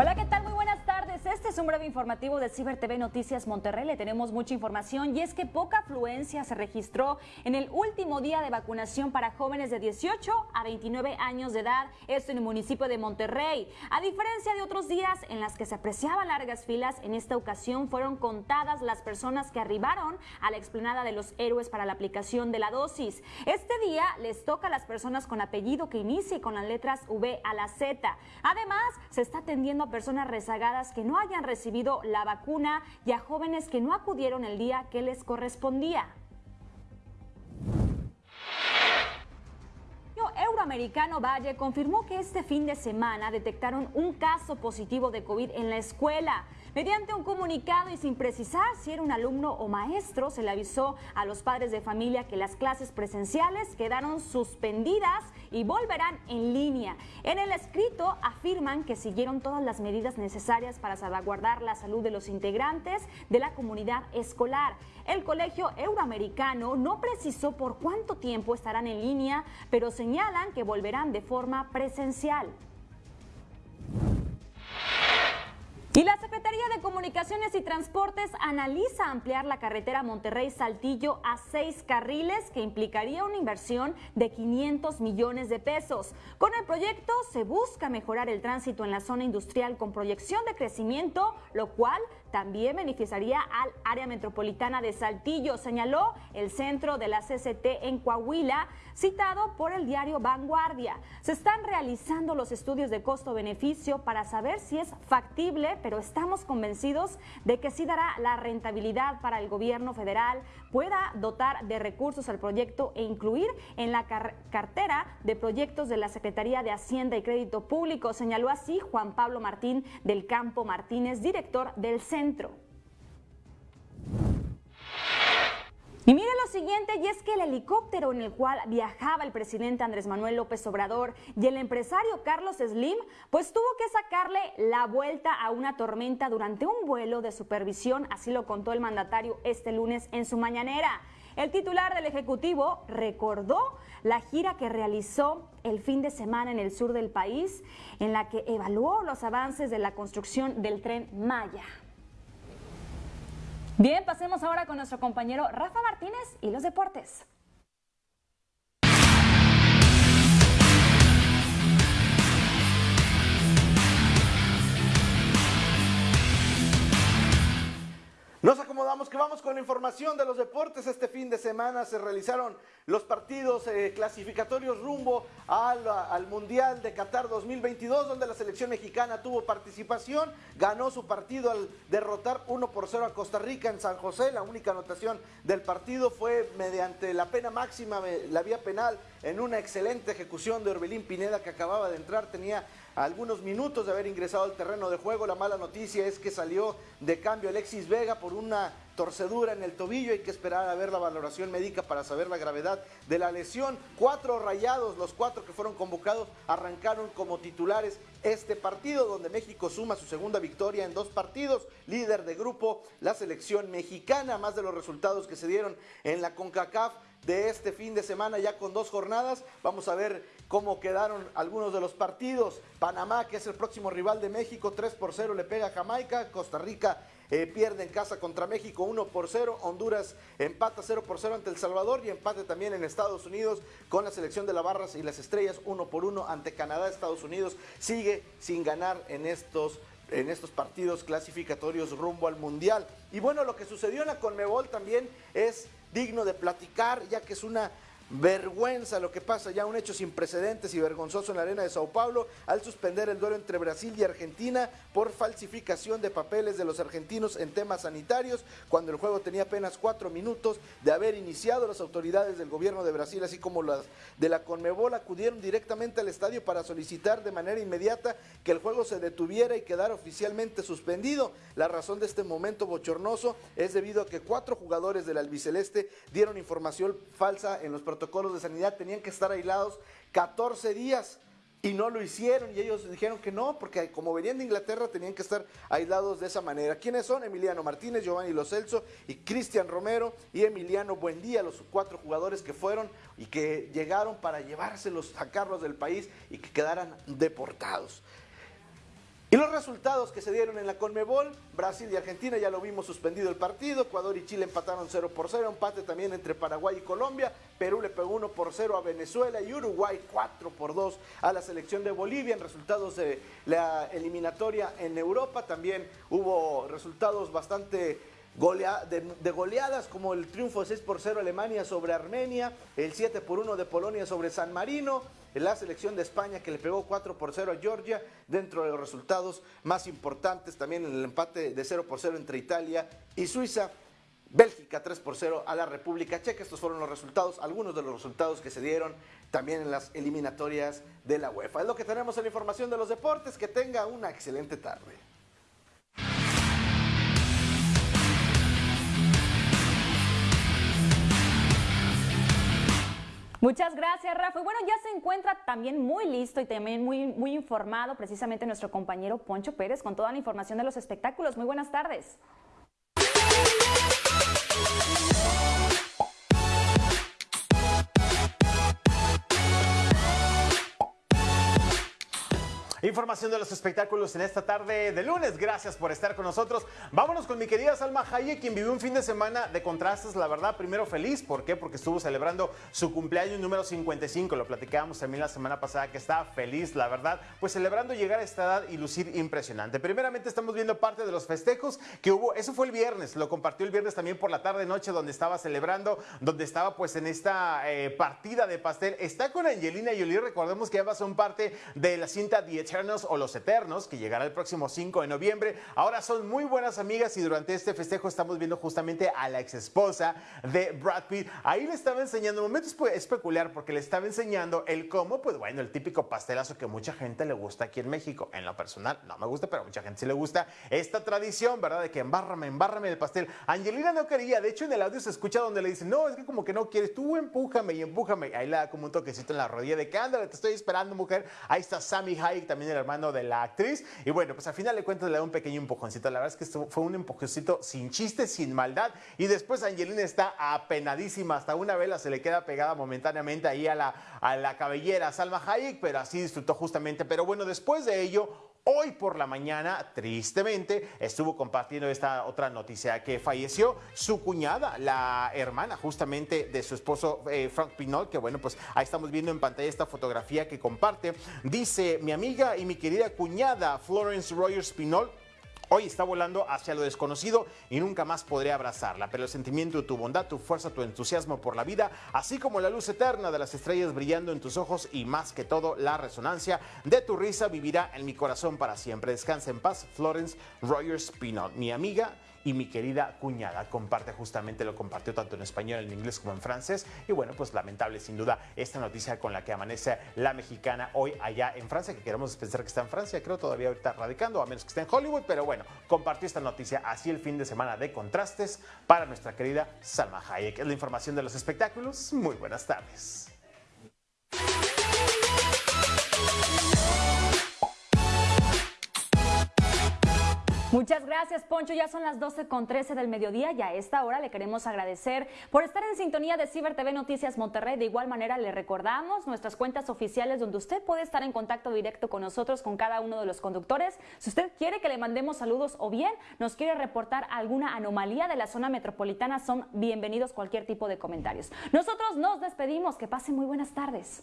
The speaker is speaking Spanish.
Hola, ¿qué tal? Un breve informativo de Ciber TV Noticias Monterrey. Le tenemos mucha información y es que poca afluencia se registró en el último día de vacunación para jóvenes de 18 a 29 años de edad, esto en el municipio de Monterrey. A diferencia de otros días en las que se apreciaban largas filas, en esta ocasión fueron contadas las personas que arribaron a la explanada de los héroes para la aplicación de la dosis. Este día les toca a las personas con apellido que inicie con las letras V a la Z. Además, se está atendiendo a personas rezagadas que no hayan recibido la vacuna y a jóvenes que no acudieron el día que les correspondía. Euroamericano Valle confirmó que este fin de semana detectaron un caso positivo de COVID en la escuela. Mediante un comunicado y sin precisar si era un alumno o maestro, se le avisó a los padres de familia que las clases presenciales quedaron suspendidas y volverán en línea. En el escrito afirman que siguieron todas las medidas necesarias para salvaguardar la salud de los integrantes de la comunidad escolar. El Colegio Euroamericano no precisó por cuánto tiempo estarán en línea, pero señalan que volverán de forma presencial. Y la Secretaría de Comunicaciones y Transportes analiza ampliar la carretera Monterrey-Saltillo a seis carriles que implicaría una inversión de 500 millones de pesos. Con el proyecto se busca mejorar el tránsito en la zona industrial con proyección de crecimiento, lo cual también beneficiaría al área metropolitana de Saltillo, señaló el centro de la CCT en Coahuila, citado por el diario Vanguardia. Se están realizando los estudios de costo-beneficio para saber si es factible, pero estamos convencidos de que sí dará la rentabilidad para el gobierno federal, pueda dotar de recursos al proyecto e incluir en la cartera de proyectos de la Secretaría de Hacienda y Crédito Público, señaló así Juan Pablo Martín del Campo Martínez, director del centro y mire lo siguiente, y es que el helicóptero en el cual viajaba el presidente Andrés Manuel López Obrador y el empresario Carlos Slim, pues tuvo que sacarle la vuelta a una tormenta durante un vuelo de supervisión, así lo contó el mandatario este lunes en su mañanera. El titular del Ejecutivo recordó la gira que realizó el fin de semana en el sur del país, en la que evaluó los avances de la construcción del tren Maya. Bien, pasemos ahora con nuestro compañero Rafa Martínez y los deportes. Nos acomodamos que vamos con la información de los deportes. Este fin de semana se realizaron los partidos eh, clasificatorios rumbo al, al, Mundial de Qatar 2022, donde la selección mexicana tuvo participación, ganó su partido al derrotar 1 por 0 a Costa Rica en San José. La única anotación del partido fue mediante la pena máxima, la vía penal, en una excelente ejecución de Orbelín Pineda que acababa de entrar, tenía algunos minutos de haber ingresado al terreno de juego. La mala noticia es que salió de cambio Alexis Vega por una torcedura en el tobillo. Hay que esperar a ver la valoración médica para saber la gravedad de la lesión. Cuatro rayados, los cuatro que fueron convocados, arrancaron como titulares este partido, donde México suma su segunda victoria en dos partidos. Líder de grupo, la selección mexicana, más de los resultados que se dieron en la CONCACAF de este fin de semana ya con dos jornadas. Vamos a ver cómo quedaron algunos de los partidos. Panamá, que es el próximo rival de México, 3 por 0 le pega a Jamaica. Costa Rica eh, pierde en casa contra México 1 por 0. Honduras empata 0 por 0 ante El Salvador y empate también en Estados Unidos con la selección de la Barras y las Estrellas 1 por 1 ante Canadá. Estados Unidos sigue sin ganar en estos en estos partidos clasificatorios rumbo al Mundial. Y bueno, lo que sucedió en la Conmebol también es digno de platicar, ya que es una Vergüenza lo que pasa, ya un hecho sin precedentes y vergonzoso en la arena de Sao Paulo al suspender el duelo entre Brasil y Argentina por falsificación de papeles de los argentinos en temas sanitarios, cuando el juego tenía apenas cuatro minutos de haber iniciado. Las autoridades del gobierno de Brasil, así como las de la Conmebol, acudieron directamente al estadio para solicitar de manera inmediata que el juego se detuviera y quedara oficialmente suspendido. La razón de este momento bochornoso es debido a que cuatro jugadores del albiceleste dieron información falsa en los protocolos de sanidad tenían que estar aislados 14 días y no lo hicieron y ellos dijeron que no, porque como venían de Inglaterra tenían que estar aislados de esa manera. ¿Quiénes son? Emiliano Martínez, Giovanni Lo Celso y Cristian Romero y Emiliano Buendía, los cuatro jugadores que fueron y que llegaron para llevárselos, sacarlos del país y que quedaran deportados. Y los resultados que se dieron en la Conmebol, Brasil y Argentina ya lo vimos suspendido el partido, Ecuador y Chile empataron 0 por 0, empate también entre Paraguay y Colombia, Perú le pegó 1 por 0 a Venezuela y Uruguay 4 por 2 a la selección de Bolivia. En resultados de la eliminatoria en Europa también hubo resultados bastante de, goleadas como el triunfo 6 por 0 Alemania sobre Armenia, el 7 por 1 de Polonia sobre San Marino, la selección de España que le pegó 4 por 0 a Georgia, dentro de los resultados más importantes también en el empate de 0 por 0 entre Italia y Suiza. Bélgica 3 por 0 a la República Checa. Estos fueron los resultados, algunos de los resultados que se dieron también en las eliminatorias de la UEFA. Es lo que tenemos en la información de los deportes. Que tenga una excelente tarde. Muchas gracias, Rafa. bueno, ya se encuentra también muy listo y también muy, muy informado precisamente nuestro compañero Poncho Pérez con toda la información de los espectáculos. Muy buenas tardes. Información de los espectáculos en esta tarde de lunes. Gracias por estar con nosotros. Vámonos con mi querida Salma Hayek, quien vivió un fin de semana de contrastes. La verdad, primero feliz. ¿Por qué? Porque estuvo celebrando su cumpleaños número 55. Lo platicábamos también la semana pasada que estaba feliz, la verdad. Pues celebrando llegar a esta edad y lucir impresionante. Primeramente estamos viendo parte de los festejos que hubo. Eso fue el viernes. Lo compartió el viernes también por la tarde noche donde estaba celebrando, donde estaba pues en esta eh, partida de pastel. Está con Angelina Jolie. Recordemos que ambas son parte de la cinta 10 o Los Eternos, que llegará el próximo 5 de noviembre. Ahora son muy buenas amigas y durante este festejo estamos viendo justamente a la ex esposa de Brad Pitt. Ahí le estaba enseñando, momento es peculiar porque le estaba enseñando el cómo, pues bueno, el típico pastelazo que mucha gente le gusta aquí en México. En lo personal no me gusta, pero mucha gente sí le gusta esta tradición, ¿verdad? De que embárrame, embárrame el pastel. Angelina no quería, de hecho en el audio se escucha donde le dicen, no, es que como que no quieres, tú empújame y empújame. Ahí le da como un toquecito en la rodilla de que ándale, te estoy esperando, mujer. Ahí está Sammy Hayek, también el hermano de la actriz. Y bueno, pues al final de cuentas le da un pequeño empujoncito. La verdad es que fue un empujoncito sin chiste, sin maldad. Y después Angelina está apenadísima. Hasta una vela se le queda pegada momentáneamente ahí a la, a la cabellera Salma Hayek, pero así disfrutó justamente. Pero bueno, después de ello, Hoy por la mañana, tristemente, estuvo compartiendo esta otra noticia que falleció su cuñada, la hermana justamente de su esposo eh, Frank Pinol, que bueno, pues ahí estamos viendo en pantalla esta fotografía que comparte. Dice, mi amiga y mi querida cuñada Florence Rogers Pinol Hoy está volando hacia lo desconocido y nunca más podré abrazarla, pero el sentimiento de tu bondad, tu fuerza, tu entusiasmo por la vida, así como la luz eterna de las estrellas brillando en tus ojos y más que todo la resonancia de tu risa vivirá en mi corazón para siempre. Descansa en paz, Florence Rogers Pinot, mi amiga y mi querida cuñada comparte justamente, lo compartió tanto en español, en inglés como en francés. Y bueno, pues lamentable sin duda esta noticia con la que amanece la mexicana hoy allá en Francia, que queremos pensar que está en Francia, creo todavía ahorita radicando, a menos que esté en Hollywood, pero bueno, compartió esta noticia así el fin de semana de contrastes para nuestra querida Salma Hayek. Es la información de los espectáculos. Muy buenas tardes. Muchas gracias, Poncho. Ya son las 12 con 13 del mediodía y a esta hora le queremos agradecer por estar en sintonía de Ciber TV Noticias Monterrey. De igual manera, le recordamos nuestras cuentas oficiales donde usted puede estar en contacto directo con nosotros, con cada uno de los conductores. Si usted quiere que le mandemos saludos o bien nos quiere reportar alguna anomalía de la zona metropolitana, son bienvenidos cualquier tipo de comentarios. Nosotros nos despedimos. Que pasen muy buenas tardes.